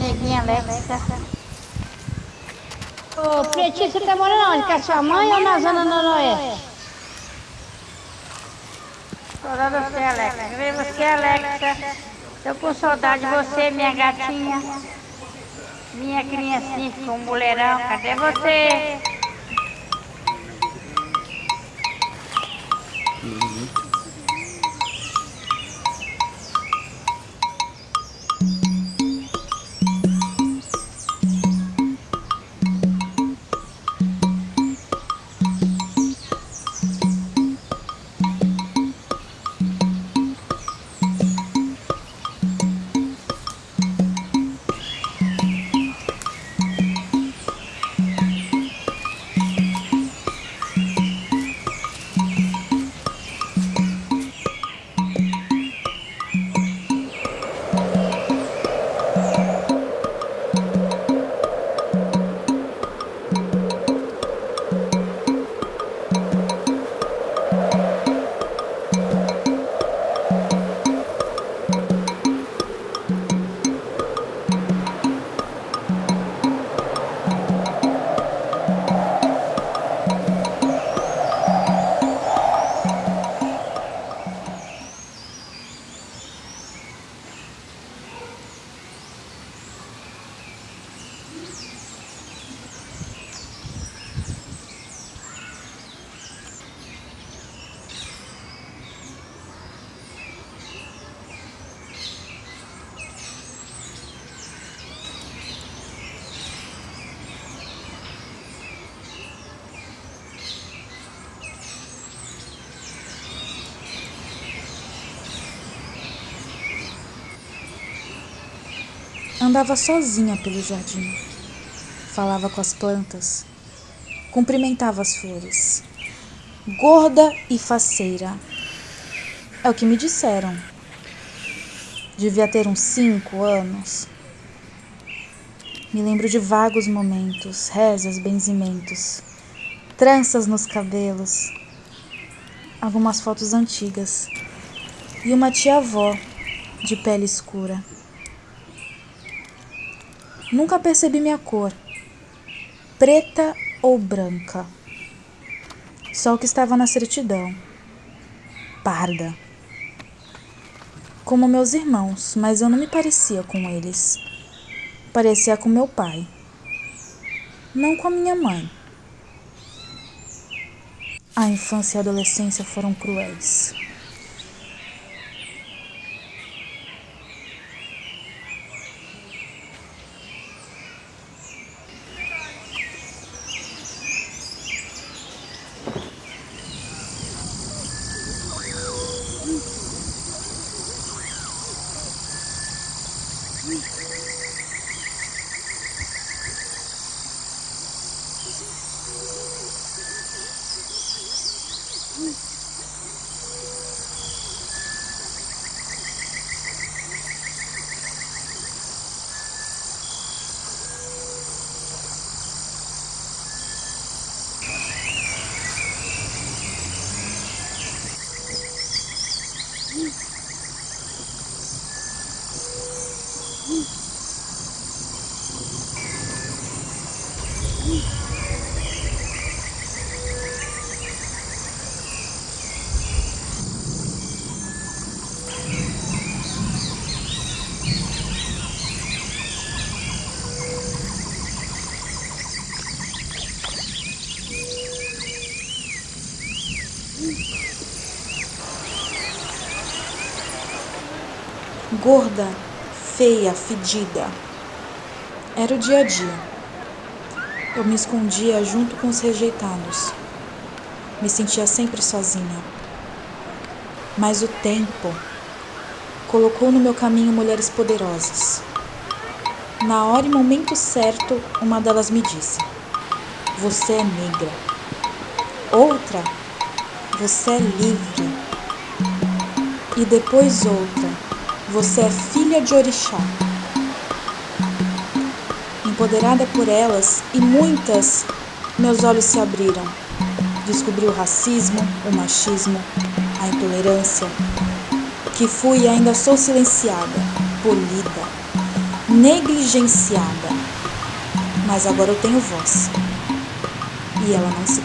neguinha Alexa. Ô, Pretinho, você tá morando onde? Com a sua mãe ou na Zona Noroeste? De você, Alexa. Vê você, Alexa. Tô com saudade de você, minha gatinha. Minha criancinha com um mulherão. Cadê você? Andava sozinha pelo jardim. Falava com as plantas. Cumprimentava as flores. Gorda e faceira. É o que me disseram. Devia ter uns cinco anos. Me lembro de vagos momentos, rezas, benzimentos, tranças nos cabelos, algumas fotos antigas e uma tia-avó de pele escura. Nunca percebi minha cor, preta ou branca. Só o que estava na certidão, parda. Como meus irmãos, mas eu não me parecia com eles. Parecia com meu pai, não com a minha mãe. A infância e a adolescência foram cruéis. Mm-hmm. Gorda, feia, fedida. Era o dia a dia. Eu me escondia junto com os rejeitados. Me sentia sempre sozinha. Mas o tempo colocou no meu caminho mulheres poderosas. Na hora e momento certo, uma delas me disse: Você é negra. Outra, você é livre. E depois outra, você é filha de orixá. Empoderada por elas e muitas, meus olhos se abriram. Descobri o racismo, o machismo, a intolerância, que fui e ainda sou silenciada, polida, negligenciada. Mas agora eu tenho voz. E ela não se